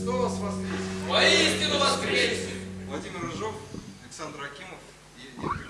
Христос воскрес! Воистину воскресе! Владимир Рыжов, Александр Акимов и Евгений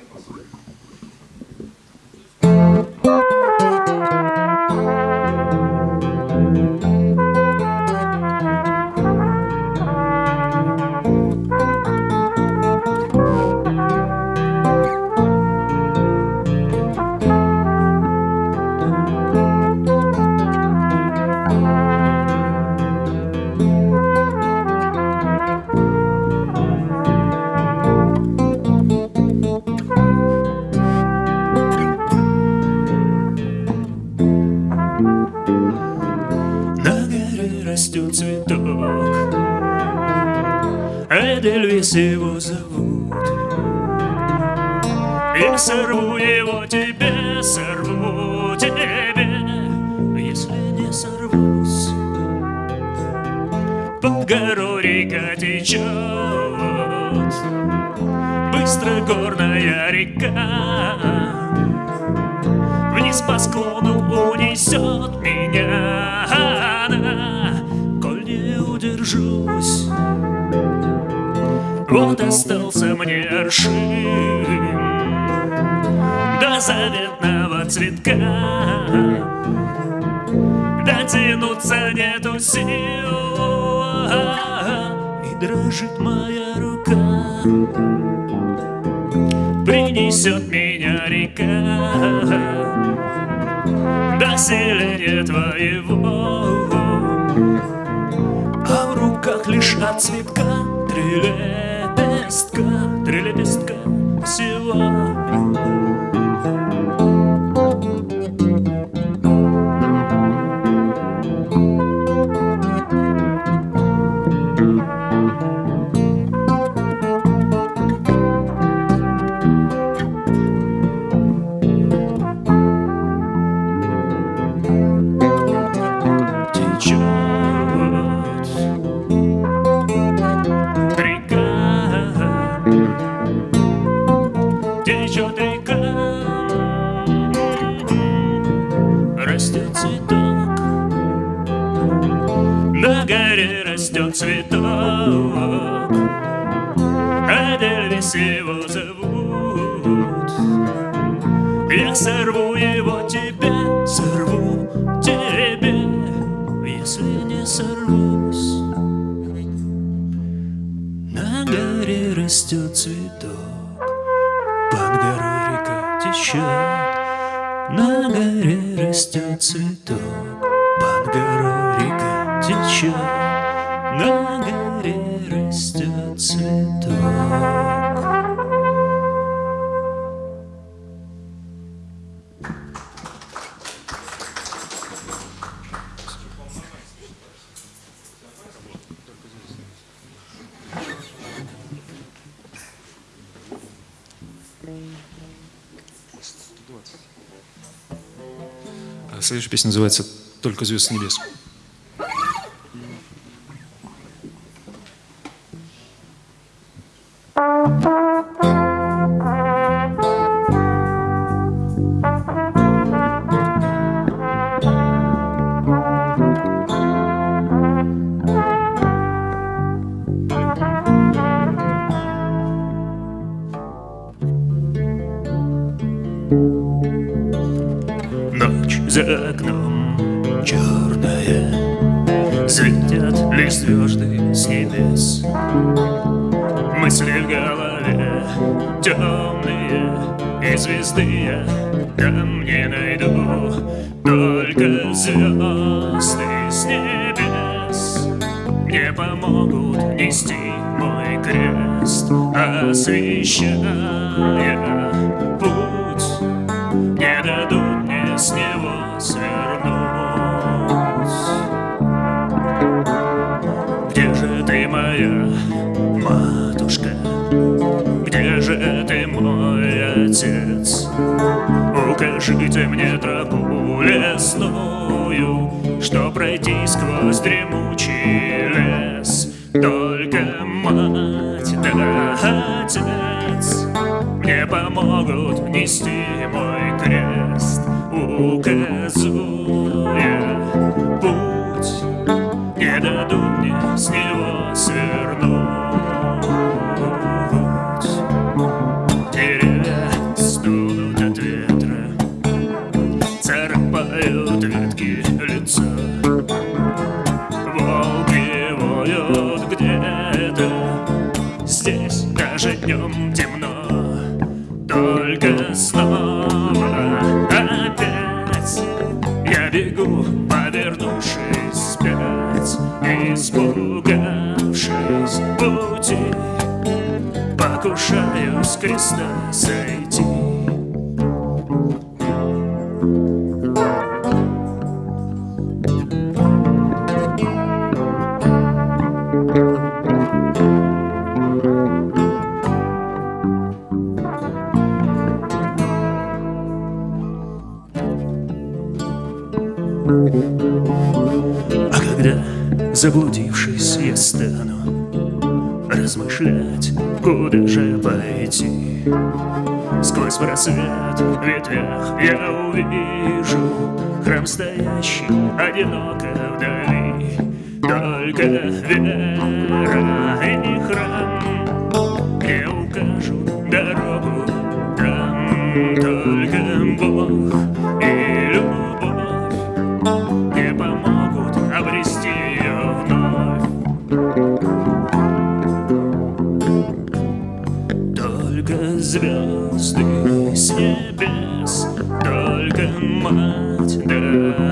цветок Эдельвис его зовут. Я сорву его тебе, сорву тебе Если не сорвусь. Под горой река течет Быстро горная река. Вниз по склону унесет меня удержусь Вот остался мне аршин До заветного цветка. Дотянуться нету сил И дрожит моя рука. Принесет меня река До селения твоего руках лишь от цветка. Три лепестка, три лепестка всего Сорву его тебе, сорву тебе, если не сорвусь. На горе растет цветок, под горой река течет. На горе растет цветок, под горой река течет. На горе растет цветок. Следующая песня называется «Только звезд с небес». За окном черная Светят ли звезды с небес. Мысли в голове темные И звезды я там не найду. Только звезды с небес Мне помогут нести мой крест Освещая матушка? Где же ты, мой отец? Укажите мне тропу лесную, Что пройти сквозь дремучий лес. Только мать да отец мне помогут нести мой крест, указуя путь, дадут мне с него свернуть. Деревья стонут от ветра, царапают ветки лица. Волки воют где-то, здесь даже днем темно, с креста сойти. Размышлять, куда же пойти. Сквозь просвет в ветвях я увижу Храм стоящий одиноко вдали. Только вера и храм Где укажут дорогу там. Только Бог и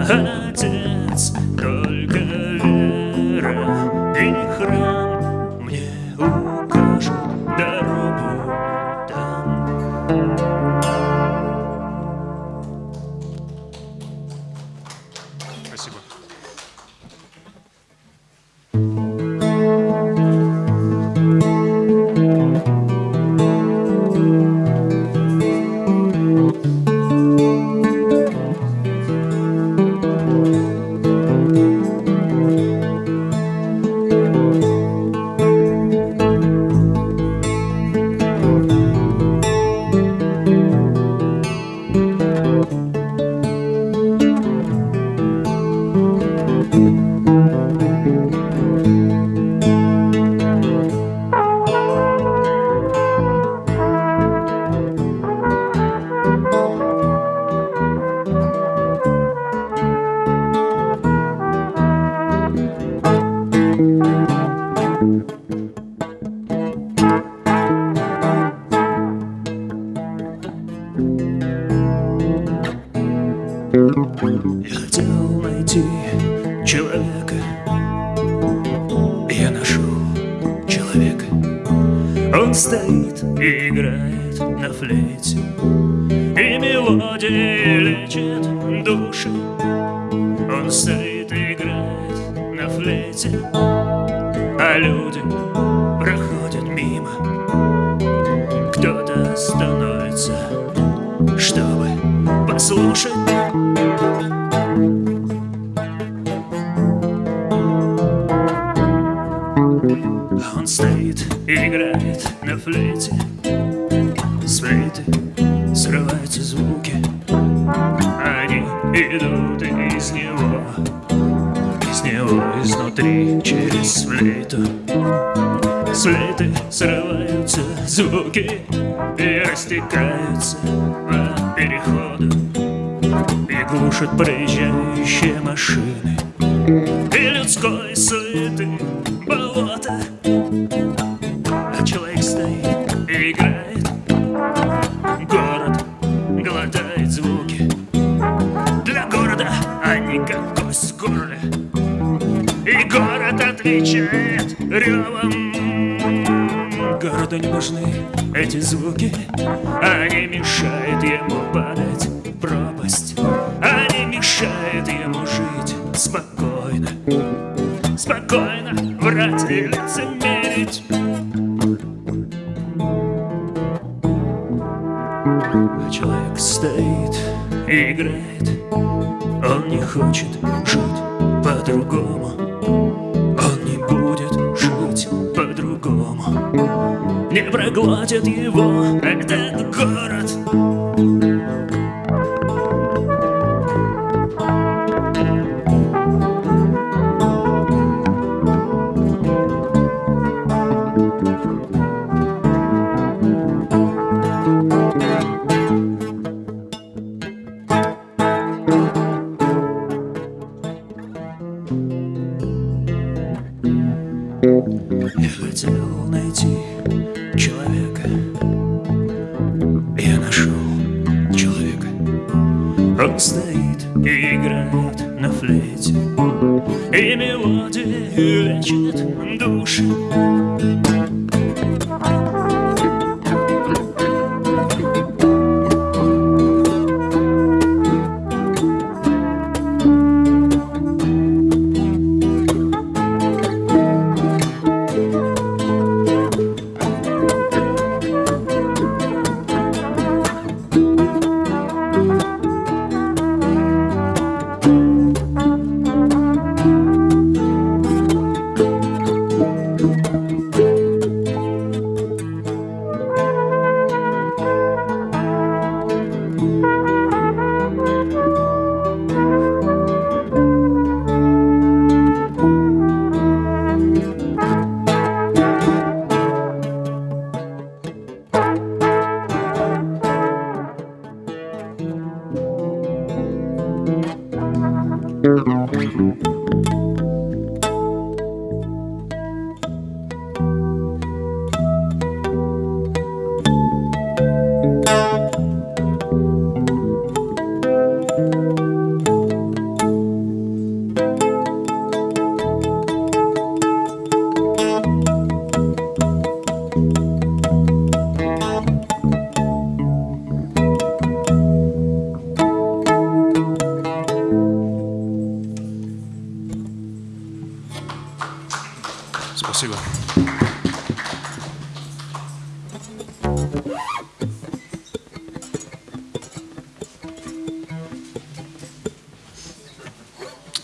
Uh -huh. Становится, чтобы послушать. Он стоит и играет на флейте. С флейты срываются звуки. Они идут из него. Из него изнутри через флейту. С флейты срываются звуки растекаются по переходу И глушат проезжающие машины. И людской суеты болото А человек стоит и играет. Город глотает звуки. Для города они как кость в горле. И город отвечает ревом Городу не нужны эти звуки. Они мешают ему падать в пропасть. Они мешают ему жить спокойно. Спокойно врать и лицемерить человек стоит и играет. Он не хочет жить по-другому проглотит его этот город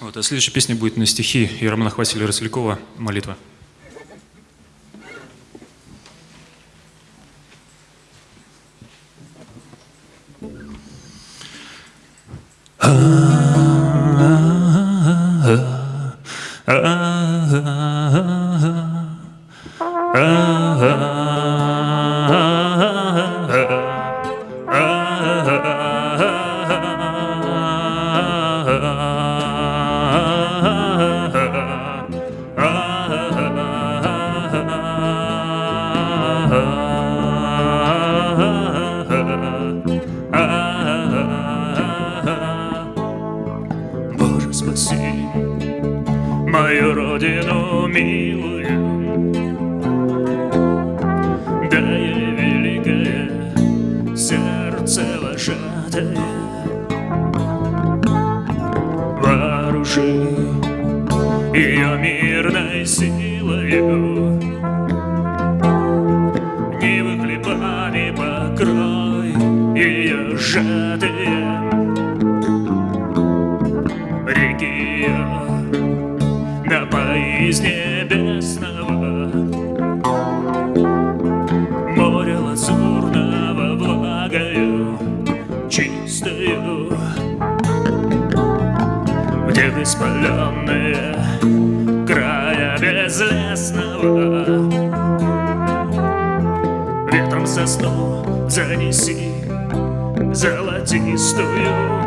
Вот, а следующая песня будет на стихи Ермана Хвасиля Рослякова «Молитва». miluję воспаленные края безлесного. Ветром сосну занеси золотистую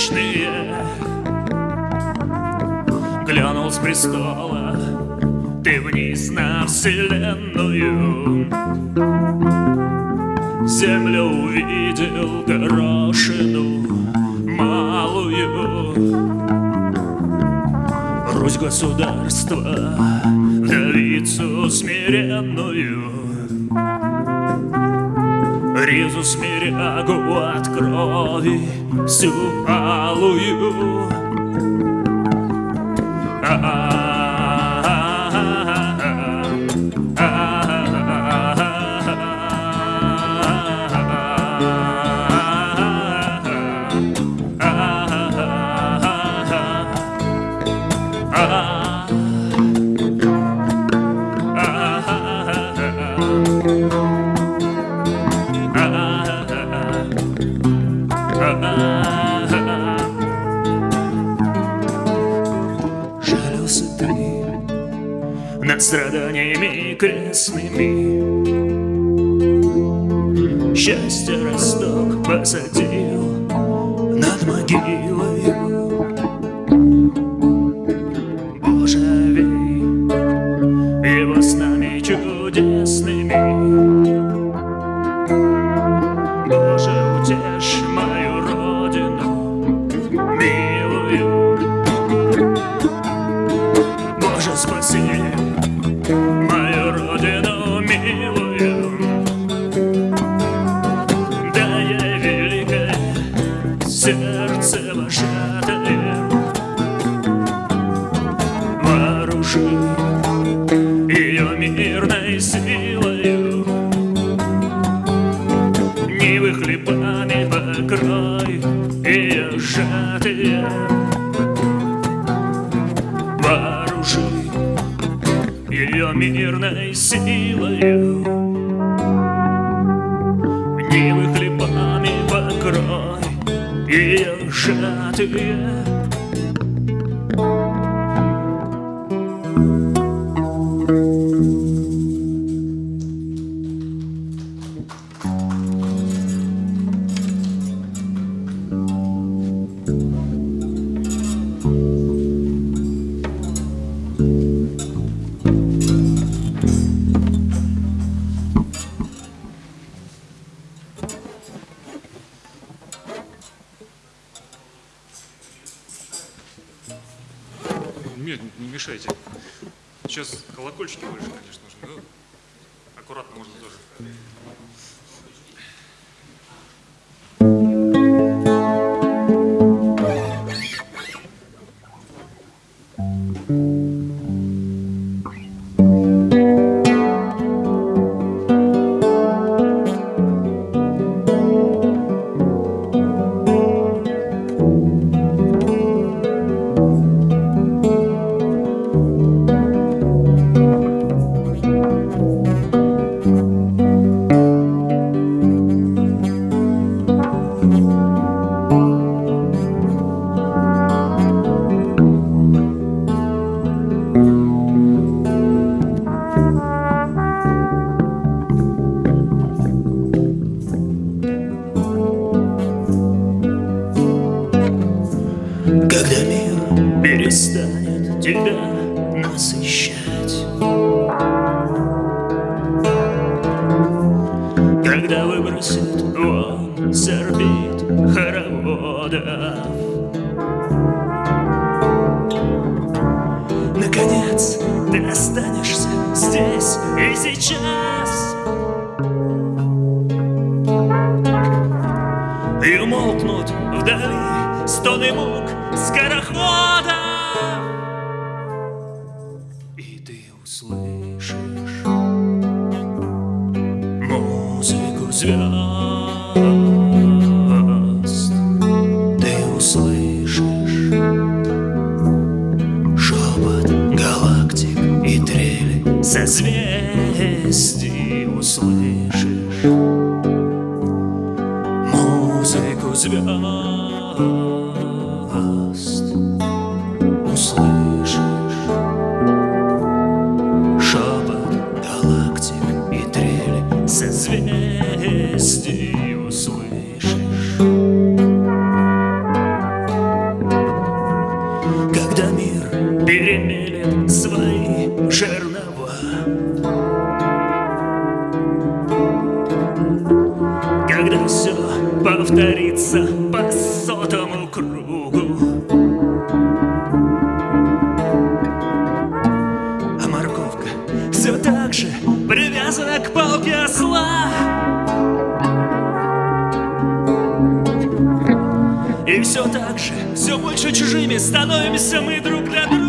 бесконечные Глянул с престола ты вниз на вселенную. Землю увидел горошину малую. Русь государства, вдовицу смиренную Ризу смирягу от крови всю алую. Жалился grensny me. to перестанет тебя насыщать. Когда выбросит вон с орбит хороводов. Наконец ты останешься здесь и сейчас. И умолкнут вдали стоны мук скорохода И ты услышишь музыку звезд. Ты услышишь шепот галактик и трели созвездий. Услышишь музыку звезд привязана к палке осла. И все так же, все больше чужими становимся мы друг для друга.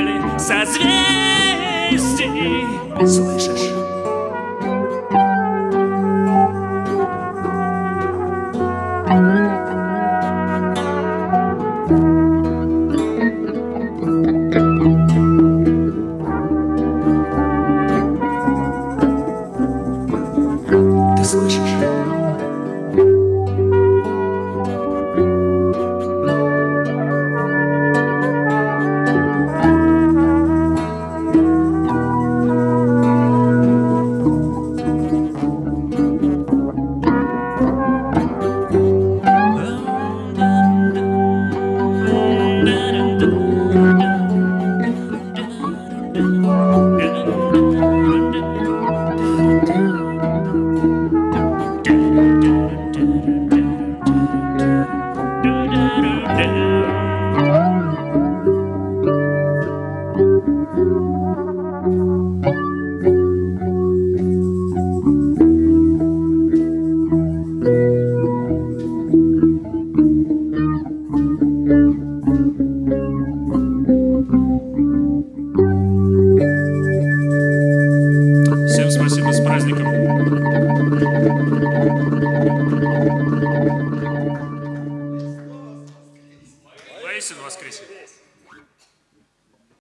цели созвездий. Слышишь?